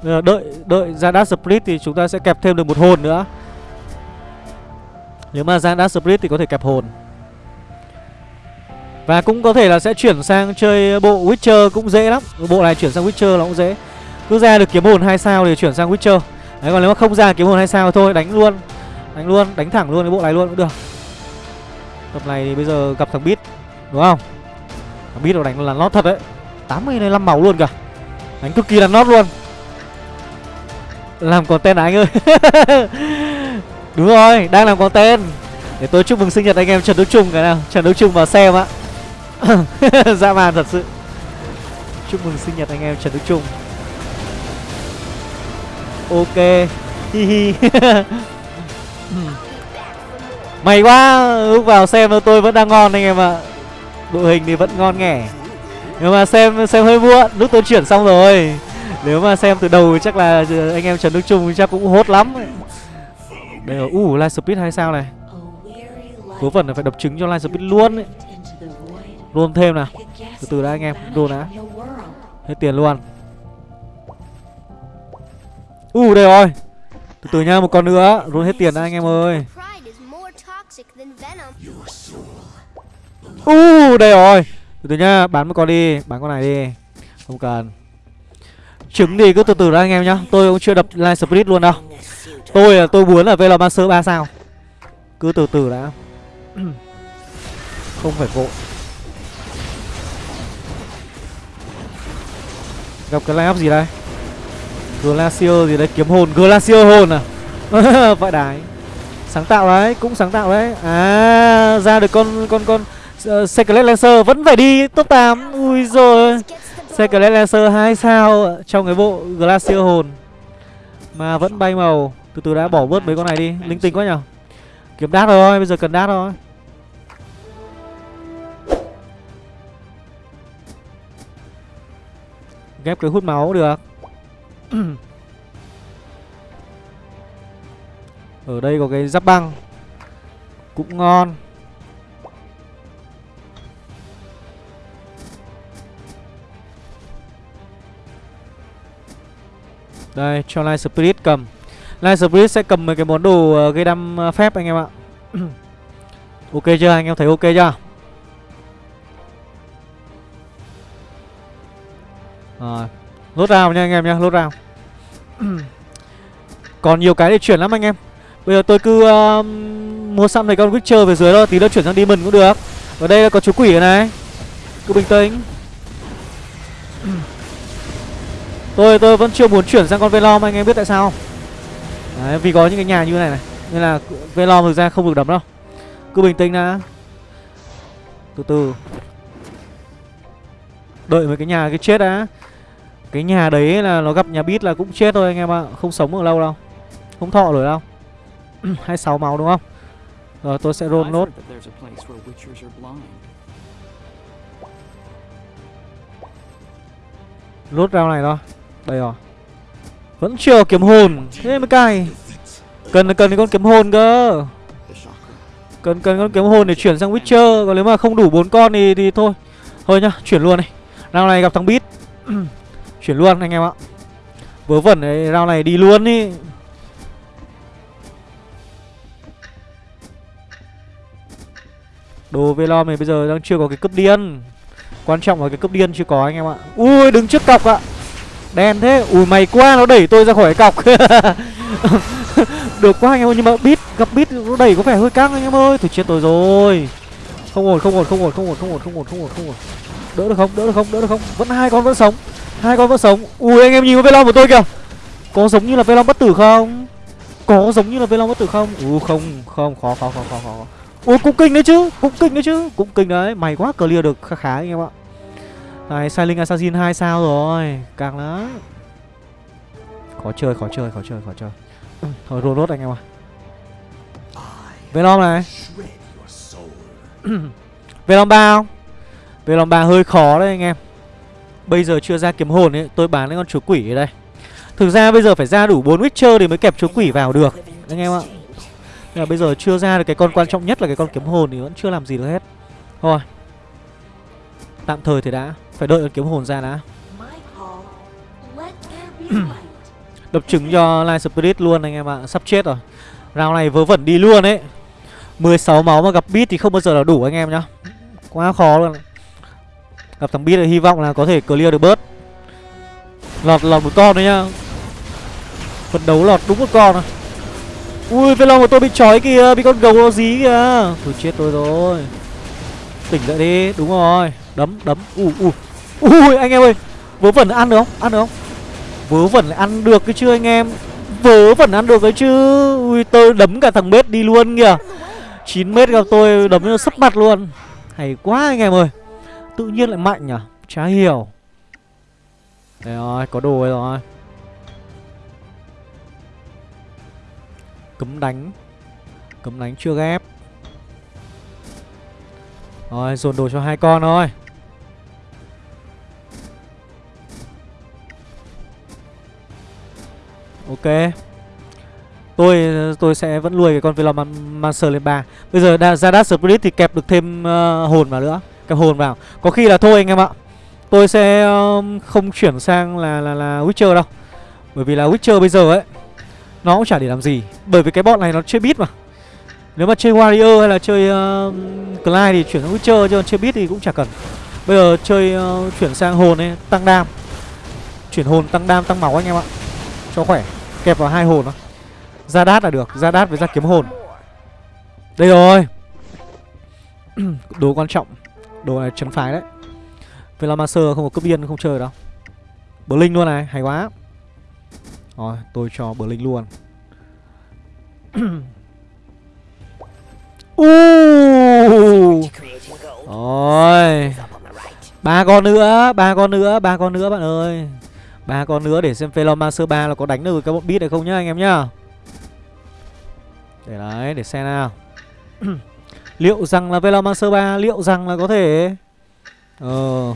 Speaker 1: Bây giờ đợi đợi ra dash split thì chúng ta sẽ kẹp thêm được một hồn nữa. Nếu mà ra dash split thì có thể kẹp hồn. Và cũng có thể là sẽ chuyển sang chơi bộ Witcher cũng dễ lắm. Bộ này chuyển sang Witcher là cũng dễ. Cứ ra được kiếm hồn hai sao thì chuyển sang Witcher. Đấy còn nếu mà không ra kiếm hồn hai sao thì thôi đánh luôn. Đánh luôn, đánh thẳng luôn cái bộ này luôn cũng được. Tập này thì bây giờ gặp thằng Beat Đúng không? Thằng biết đâu đánh là lót thật đấy. 85 máu luôn cả Đánh cực kỳ là nót luôn. Làm content à anh ơi? Đúng rồi, đang làm content. Để tôi chúc mừng sinh nhật anh em Trần Đức Trung cái nào. Trần Đức Trung vào xem ạ. Dã man thật sự. Chúc mừng sinh nhật anh em Trần Đức Trung. Ok. Hi hi. May quá Lúc vào xem tôi vẫn đang ngon anh em ạ. Đội hình thì vẫn ngon nghẻ. Nhưng mà xem xem hơi muộn Lúc tôi chuyển xong rồi. Nếu mà xem từ đầu chắc là ờ, anh em Trần Đức Trung chắc cũng hốt lắm Đây rồi, uh, live speed hay sao này? Cố phần là phải đập trứng cho live speed luôn ấy. Luôn thêm nào. Từ từ đã anh em, luôn đã. Hết tiền luôn. Uh, đây rồi. Từ từ nha, một con nữa. Luôn hết tiền đã anh em ơi. Uh, đây rồi. Từ từ nhá, bán một con đi Bán con này đi. Không cần. Trứng thì cứ từ từ đã anh em nhá. Tôi cũng chưa đập line split luôn đâu. Tôi là tôi muốn là Velomancer 3 sao. Cứ từ từ đã. Không phải vội. Gặp cái line up gì đây? Glacier gì đấy? Kiếm hồn Glacier hồn à? Vậy đái. Sáng tạo đấy Cũng sáng tạo đấy. À ra được con con con Ờ, Secret Lancer vẫn phải đi top 8 Ui rồi Secret Lancer 2 sao Trong cái bộ Glacier hồn Mà vẫn bay màu. Từ từ đã bỏ bớt mấy con này đi. Linh tinh quá nhở? Kiếm đát rồi, Bây giờ cần đát rồi. Ghép cái hút máu được. Ở đây có cái giáp băng. Cũng ngon. Đây cho Light Spirit cầm. Light Spirit sẽ cầm mấy cái món đồ uh, gây đâm uh, ờ, phép anh em ạ. Ok chưa? Anh em thấy ok chưa? Rồi Lốt rào nha anh em nha, lốt rào Còn nhiều cái để chuyển lắm anh em. Bây giờ tôi cứ uh, mua xăm này con Witcher về dưới thôi Tí nữa chuyển sang Demon cũng được. Ở đây là có chú quỷ này. Cứ bình tĩnh. Tôi tôi vẫn chưa muốn chuyển sang con Velom anh em biết tại sao Đấy, vì có những cái nhà như này này Nên là Velom thực ra không được đấm đâu. Cứ bình tĩnh đã. Từ từ. Đợi mấy cái nhà cái chết đã. Cái nhà đấy là nó gặp nhà bít là cũng chết thôi anh em ạ Không sống được lâu đâu. Không thọ nổi đâu. 26 máu đúng không? Rồi tôi sẽ roll nốt. Lốt rau này thôi. Đây rồi. Vẫn chưa kiếm hồn. Thế mới cay. Cần cần con kiếm hồn cơ. Cần cần con kiếm hồn để chuyển sang Witcher. Còn nếu mà không đủ bốn con thì, thì thôi. Thôi nhá chuyển luôn này Rau này gặp thằng Beat. Chuyển luôn anh em ạ. Vớ vẩn đấy Round này đi luôn đi Đồ Velom này bây giờ đang chưa có cái cấp điên. Quan trọng là cái cấp điên chưa có anh em ạ. Ui đứng trước cọc ạ. Đen thế. Ui mày quá, nó đẩy tôi ra khỏi cọc. Được quá anh em ơi, Nhưng mà bít Gặp bít nó đẩy có vẻ hơi căng anh em ơi. Thôi chết tôi rồi. Không ổn không ổn không ổn không ổn không ổn không ổn không ổn không ổn. Đỡ được không? Đỡ được không? Đỡ được không? Vẫn hai con vẫn sống. Hai con vẫn sống. Ui, anh em nhìn vào velom của tôi kìa. Có giống như là velom bất tử không? Có giống như là velom bất tử không? Ui, không không, khó khó khó khó khó ui, cũng kinh đấy chứ. Cũng kinh đấy chứ. Cũng kinh đấy. Mày quá, clear được. Khá khá anh em ạ. Đấy, Silent Assassin 2 sao rồi? Càng lắm. Khó chơi khó chơi khó chơi khó chơi. Thôi rô rốt anh em ạ. Velom này. Venom 3 không? Venom 3 hơi khó đấy anh em. Bây giờ chưa ra kiếm hồn ấy Tôi bán cái con chúa quỷ ở đây. Thực ra bây giờ phải ra đủ 4 Witcher thì mới kẹp chúa quỷ vào được Anh em ạ. Nhưng mà bây giờ chưa ra được cái con quan trọng nhất là cái con kiếm hồn thì vẫn chưa làm gì được hết. Thôi. Tạm thời thì đã. Phải đợi con kiếm hồn ra đã. Đập trứng cho Light Spirit luôn anh em ạ. Sắp chết rồi. Round này vớ vẩn đi luôn ấy. 16 máu mà gặp beat thì không bao giờ là đủ anh em nhá. Quá khó luôn. Gặp thằng Beat thì hy vọng là có thể clear được bớt. Lọt lọt một con đấy nhá. Phần đấu lọt đúng một con à. Ui Velom của tôi bị trói kìa Bị con gấu nó dí kìa. Thôi chết tôi rồi. Tỉnh dậy đi Đúng rồi. Đấm đấm. Ui ui Ui, anh em ơi, Vớ vẩn ăn được không? Ăn được không? Vớ vẩn lại ăn được cái chứ, anh em. Vớ vẩn ăn được cái chứ. Ui, tôi đấm cả thằng bếp đi luôn kìa. 9 mét gặp tôi, đấm nó sấp mặt luôn. Hay quá, anh em ơi. Tự nhiên lại mạnh nhỉ? Chả hiểu. Đấy rồi, có đồ rồi. Cấm đánh. Cấm đánh chưa ghép. Rồi, dồn đồ cho hai con thôi. Ok. Tôi tôi sẽ vẫn nuôi cái con Velomancer lên 3 Bây giờ Zadat Spirit thì kẹp được thêm uh, hồn vào nữa. Kẹp hồn vào. Có khi là thôi anh em ạ. Tôi sẽ um, không chuyển sang là, là là Witcher đâu. Bởi vì là Witcher bây giờ ấy Nó cũng chả để làm gì. Bởi vì cái bọn này nó chơi beat mà. Nếu mà chơi Warrior hay là chơi uh, Clyde thì chuyển sang Witcher Chứ chơi beat thì cũng chả cần. Bây giờ chơi uh, chuyển sang hồn ấy Tăng đam. Chuyển hồn tăng đam tăng máu anh em ạ. Cho khỏe. Kẹp vào hai hồn đó ra đát là được, ra đát với ra kiếm hồn. Đây rồi. Đồ quan trọng, đồ này chấn phái đấy. Velamaster không có cướp biên không chơi đâu. Bờ linh luôn này, hay quá. Rồi, tôi cho bờ linh luôn. Uh. rồi. Ba con nữa, ba con nữa, ba con nữa bạn ơi ba con nữa để xem Velomancer 3 là có đánh được các bọn beat hay không nhá anh em nhá. Để đấy, để xem nào. Liệu rằng là Velomancer 3 Liệu rằng là có thể Ờ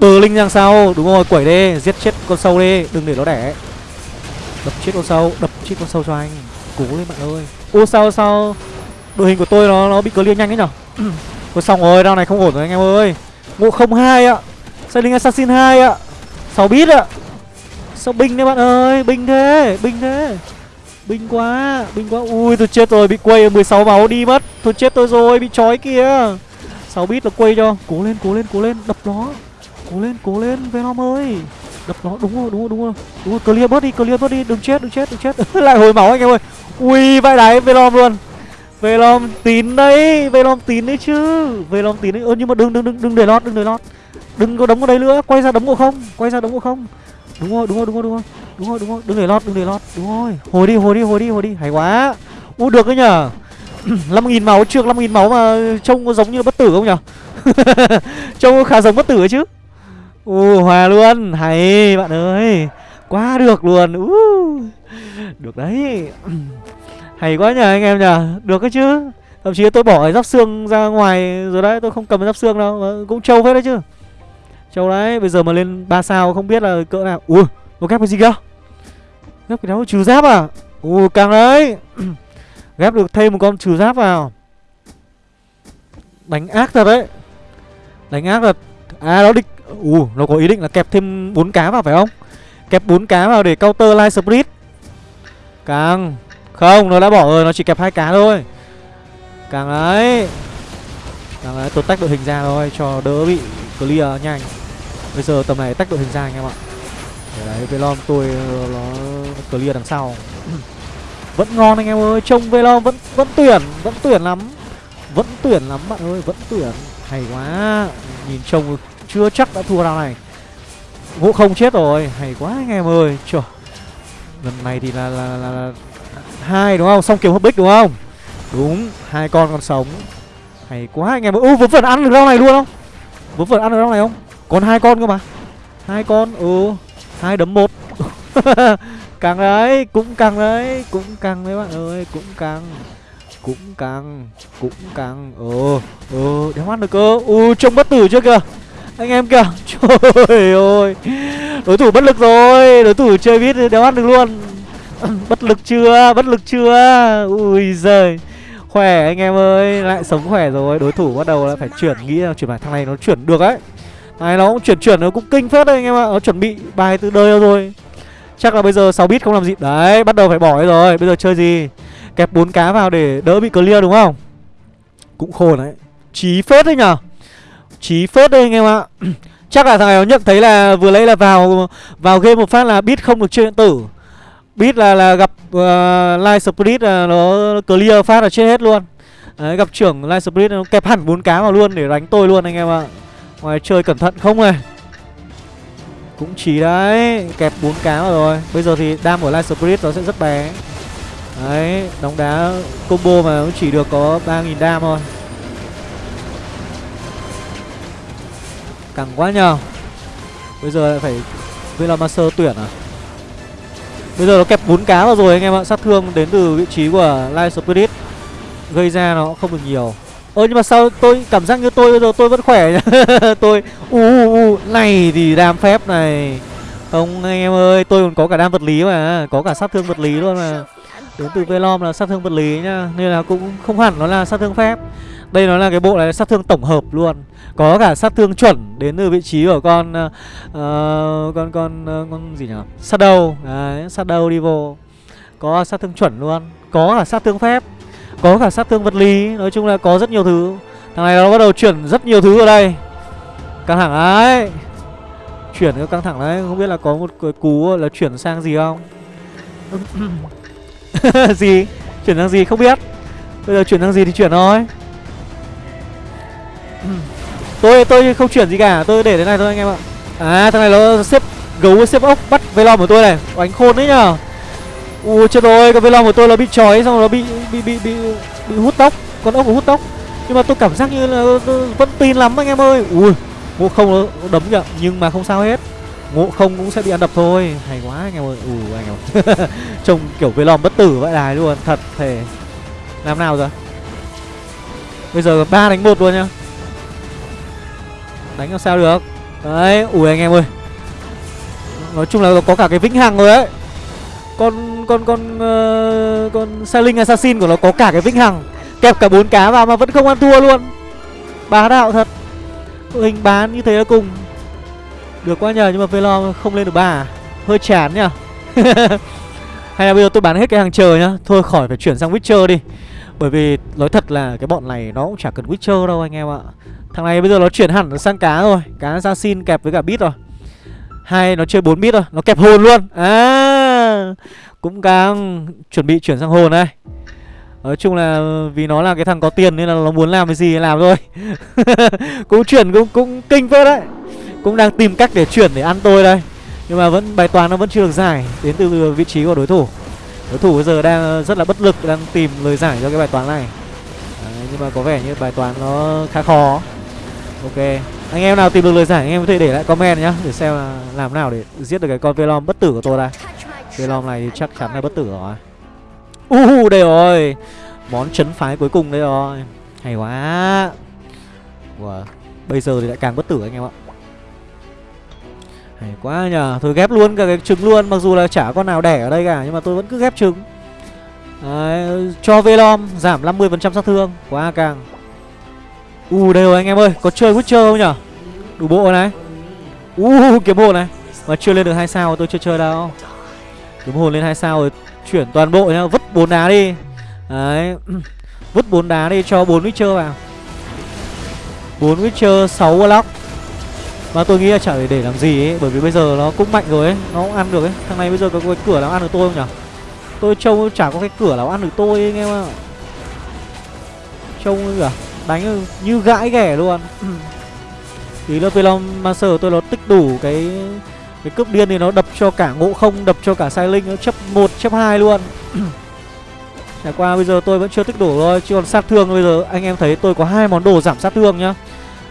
Speaker 1: Bờ linh rằng sao? Đúng rồi, quẩy đi Giết chết con sâu đi Đừng để nó đẻ. Đập chết con sâu Đập chết con sâu cho anh. Cố lên bạn ơi. Ô sao sao? Đội hình của tôi nó nó bị clear nhanh đấy nhở? Thôi xong rồi, đao này không ổn rồi anh em ơi. Ngộ không hai ạ. Sai linh assassin 2 ạ. 6 bit ạ Sao binh đấy bạn ơi Binh thế, binh thế Binh quá, binh quá. Ui tôi chết rồi, bị quay 16 máu đi mất. Tôi chết tôi rồi, bị trói kìa. 6 bit là quay cho. Cố lên, cố lên, cố lên, đập nó. Cố lên, cố lên, Venom ơi. Đập nó, đúng rồi, đúng rồi, đúng rồi. Đúng rồi, clear bớt đi, clear bớt đi, đừng chết, đừng chết, đừng chết. Lại hồi máu anh em ơi. Ui vai đáy Venom luôn. Venom tín đấy, Venom tín đấy chứ. Venom tín đấy. Ơ nhưng mà đừng đừng đừng đừng để lót, đừng để lót. Đừng có đấm ở đây nữa, quay ra đấm ngộ không? Quay ra đấm ngộ không? Đúng rồi, đúng rồi, đúng rồi, đúng rồi. Đúng rồi đúng rồi. Đừng để lót đừng để lót. Đúng rồi. Hồi đi hồi đi hồi đi hồi đi. Hay quá. U được đấy nhở năm nghìn máu trước năm nghìn máu mà trông có giống như bất tử không nhở trông khá giống bất tử ấy chứ. U hòa luôn. Hay bạn ơi. Quá được luôn. Uh. được đấy. Hay quá nhờ anh em nhờ. Được cái chứ. Thậm chí tôi bỏ giáp xương ra ngoài rồi đấy. Tôi không cầm giáp xương đâu. Cũng trâu hết đấy chứ châu đấy bây giờ mà lên ba sao không biết là cỡ nào. Ui nó ghép cái gì cơ? Ghép cái đó trừ giáp à? Ui, càng đấy. Ghép được thêm một con trừ giáp vào. Đánh ác thật đấy. Đánh ác thật. À nó định Ui, nó có ý định là kẹp thêm bốn cá vào phải không? Kẹp bốn cá vào để counter light split. Càng Không nó đã bỏ rồi nó chỉ kẹp hai cá thôi. Càng đấy. Càng đấy tôi tách đội hình ra thôi Cho đỡ bị clear nhanh. Bây giờ tầm này tách đội hình ra anh em ạ. Đấy Velom tôi ờ, nó clear đằng sau. Vẫn ngon anh em ơi Trông Velom vẫn vẫn tuyển Vẫn tuyển lắm. Vẫn tuyển lắm bạn ơi Vẫn tuyển. Hay quá Nhìn trông chưa chắc đã thua round này. Ngộ không chết rồi Hay quá anh em ơi. Trời Lần này thì là là, là, là hai đúng không? Xong kiểu hấp bích đúng không? Đúng hai con còn sống. Hay quá anh em ơi. Vớ vẩn ăn được rau này luôn không? Vớ vẩn ăn được rau này không? Còn hai con cơ mà. Hai con ừ hai đấm một. Càng đấy, cũng càng đấy, cũng càng đấy bạn ơi, cũng càng cũng càng cũng càng ừ ừ đéo ăn được cơ. U trông bất tử chưa kìa. Anh em kìa. Trời ơi. Đối thủ bất lực rồi. Đối thủ chơi biết đéo ăn được luôn. Bất lực chưa? Bất lực chưa? Ui giời. Khỏe anh em ơi, lại sống khỏe rồi. Đối thủ bắt đầu là phải chuyển, nghĩ là chuyển bài, thằng này nó chuyển được đấy nó cũng chuyển chuyển nó cũng kinh phết đấy anh em ạ. Nó chuẩn bị bài từ đời rồi. Chắc là bây giờ 6 bit không làm gì. Đấy bắt đầu phải bỏ rồi. Bây giờ chơi gì? Kẹp bốn cá vào để đỡ bị clear đúng không? Cũng khổ đấy. Chí phết đấy nhở Chí phết đấy anh em ạ. Chắc là thằng này nó nhận thấy là vừa lấy là vào vào game một phát là bit không được chơi điện tử. Bit là là gặp uh, Live Spirit là nó clear phát là chết hết luôn. Đấy gặp trưởng live Spirit nó kẹp hẳn bốn cá vào luôn để đánh tôi luôn anh em ạ. Ngoài chơi cẩn thận không này. Cũng chỉ đấy, Kẹp bốn cá vào rồi. Bây giờ thì đam của Light Spirit nó sẽ rất bé. Đấy, Đóng đá combo mà nó chỉ được có 3.000 đam thôi. Cẳng quá nhờ. Bây giờ lại phải Velamaster tuyển à? Bây giờ nó kẹp bốn cá vào rồi anh em ạ. Sát thương đến từ vị trí của Light Spirit. Gây ra nó không được nhiều. Ơ nhưng mà sao tôi cảm giác như tôi bây giờ tôi vẫn khỏe nhá Tôi u u uh, này thì đam phép này. Không anh em ơi tôi còn có cả đam vật lý mà Có cả sát thương vật lý luôn mà. Đến từ Velom là sát thương vật lý nhá Nên là cũng không hẳn nó là sát thương phép. Đây nó là cái bộ này sát thương tổng hợp luôn. Có cả sát thương chuẩn đến từ vị trí của con uh, Con con uh, con gì nhỉ? Shadow. Đấy Shadow vô Có sát thương chuẩn luôn. Có cả sát thương phép. Có cả sát thương vật lý, Nói chung là có rất nhiều thứ. Thằng này nó bắt đầu chuyển rất nhiều thứ ở đây. Căng thẳng đấy. Chuyển cái căng thẳng đấy, Không biết là có một cái cú là chuyển sang gì không? Gì? Chuyển sang gì không biết. Bây giờ chuyển sang gì thì chuyển thôi. Tôi tôi không chuyển gì cả. Tôi để thế này thôi anh em ạ. À thằng này nó xếp, gấu xếp ốc bắt velom của tôi này. Đánh khôn đấy nhở ui, chết rồi, cái velom của tôi là bị trói xong rồi nó bị bị bị bị bị hút tóc, con ốc của hút tóc. Nhưng mà tôi cảm giác như là vẫn tin lắm anh em ơi. Ui, ngộ không nó đấm kìa, nhưng mà không sao hết. Ngộ không cũng sẽ bị ăn đập thôi. Hay quá anh em ơi. Ù anh em trông kiểu velom bất tử vậy đài luôn, thật thể làm nào rồi? Bây giờ ba đánh một luôn nhá. Đánh làm sao được? Đấy, ui anh em ơi. Nói chung là có cả cái vĩnh hằng rồi đấy. Con con con uh, con Saling Assassin của nó có cả cái vĩnh hằng. Kẹp cả bốn cá vào mà vẫn không ăn thua luôn. Bá đạo thật. Hình bán như thế là cùng. Được quá nhờ nhưng mà Velo không lên được ba à? Hơi chán nhá Hay là bây giờ tôi bán hết cái hàng chờ nhá. Thôi khỏi phải chuyển sang Witcher đi. Bởi vì nói thật là cái bọn này nó cũng chả cần Witcher đâu anh em ạ. Thằng này bây giờ nó chuyển hẳn sang cá rồi. Cá assassin kẹp với cả bit rồi. Hai nó chơi 4 bit rồi Nó kẹp hồn luôn. À! Cũng đang chuẩn bị chuyển sang hồn đây. Nói chung là vì nó là cái thằng có tiền nên là nó muốn làm cái gì làm thôi. Cũng chuyển cũng cũng kinh phết đấy. Cũng đang tìm cách để chuyển để ăn tôi đây. Nhưng mà vẫn bài toán nó vẫn chưa được giải đến từ vị trí của đối thủ. Đối thủ bây giờ đang rất là bất lực đang tìm lời giải cho cái bài toán này. Đấy, nhưng mà có vẻ như bài toán nó khá khó. Ok. Anh em nào tìm được lời giải anh em có thể để lại comment nhá để xem là làm nào để giết được cái con velom bất tử của tôi đây velom này thì chắc chắn là bất tử rồi. Uh, đây rồi. Món chấn phái cuối cùng đây rồi. Hay quá. Wow. bây giờ thì lại càng bất tử anh em ạ. Hay quá nhờ. Thôi ghép luôn cả cái trứng luôn. Mặc dù là chả con nào đẻ ở đây cả Nhưng mà tôi vẫn cứ ghép trứng. Đấy, Cho Velom giảm 50% sát thương. Quá càng. U uh, đây rồi anh em ơi. Có chơi Witcher không nhở Đủ bộ này. U uh, kiếm bộ này. Mà chưa lên được hai sao tôi chưa chơi đâu. Kiếm hồn lên hai sao rồi Chuyển toàn bộ nhá Vứt bốn đá đi. Đấy. Vứt bốn đá đi cho bốn Witcher vào. Bốn Witcher sáu Warlock. Mà tôi nghĩ là chả để để làm gì ấy Bởi vì bây giờ nó cũng mạnh rồi ấy Nó cũng ăn được ấy. Thằng này bây giờ có cái cửa nào ăn được tôi không nhỉ Tôi trông chả có cái cửa nào ăn được tôi ấy, anh em ạ? Trông kìa Đánh như gãi ghẻ luôn. Ý là Velom Master tôi nó tích đủ cái cái cướp điên thì nó đập cho cả ngộ không Đập cho cả sai linh nó chấp 1 chấp 2 luôn. Trải qua bây giờ tôi vẫn chưa tích đủ thôi Chứ còn sát thương bây giờ anh em thấy tôi có hai món đồ giảm sát thương nhá.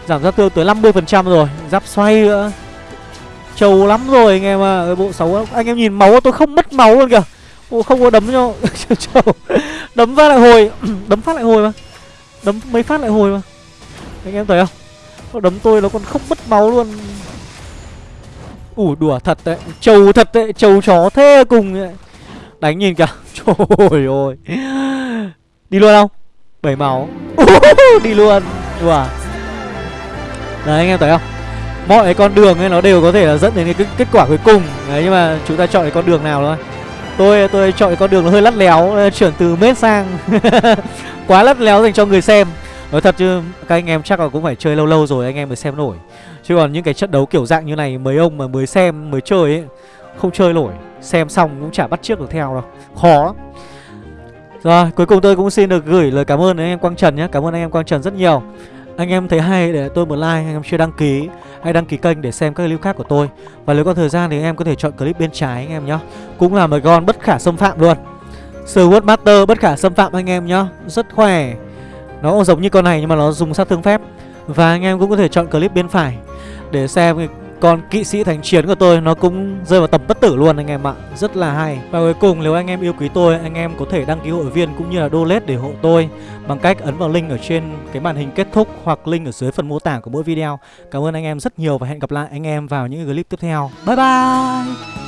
Speaker 1: Giảm sát thương tới 50% rồi Giáp xoay nữa. Trâu lắm rồi anh em ạ à. Cái bộ 6 Anh em nhìn máu tôi không mất máu luôn kìa. Bộ không có đấm cho Trâu. Đấm phát lại hồi Đấm phát lại hồi mà. Đấm mấy phát lại hồi mà. Anh em thấy không? Nó đấm tôi nó còn không mất máu luôn Ủa, đùa thật đấy. Trâu thật đấy, Trâu chó thế cùng đấy. Đánh nhìn kìa. Trời ơi. Đi luôn không? Bảy máu. Đi luôn. Đùa. Đấy, anh em thấy không? Mọi cái con đường ấy nó đều có thể là dẫn đến cái kết quả cuối cùng. Đấy, nhưng mà chúng ta chọn cái con đường nào thôi. Tôi tôi chọn cái con đường nó hơi lắt léo Chuyển từ mết sang Quá lắt léo dành cho người xem. Nói thật chứ các anh em chắc là cũng phải chơi lâu lâu rồi anh em mới xem nổi. Chứ còn những cái trận đấu kiểu dạng như này Mấy ông mà mới xem mới chơi ấy Không chơi nổi. Xem xong cũng chả bắt trước được theo đâu. Khó lắm. Rồi cuối cùng tôi cũng xin được gửi lời cảm ơn đến anh em Quang Trần nhé. Cảm ơn anh em Quang Trần rất nhiều. Anh em thấy hay để tôi một like, anh em chưa đăng ký Hãy đăng ký kênh để xem các clip khác của tôi. Và nếu có thời gian thì anh em có thể chọn clip bên trái anh em nhé. Cũng là một con bất khả xâm phạm luôn. Sword Master bất khả xâm phạm anh em nhá Rất khỏe. Nó cũng giống như con này nhưng mà nó dùng sát thương phép. Và anh em cũng có thể chọn clip bên phải Để xem con kỵ sĩ thánh chiến của tôi nó cũng rơi vào tầm bất tử luôn anh em ạ. Rất là hay. Và cuối cùng nếu anh em yêu quý tôi, Anh em có thể đăng ký hội viên cũng như là donate để hộ tôi Bằng cách ấn vào link ở trên cái màn hình kết thúc Hoặc link ở dưới phần mô tả của mỗi video. Cảm ơn anh em rất nhiều và hẹn gặp lại anh em vào những clip tiếp theo. Bye bye!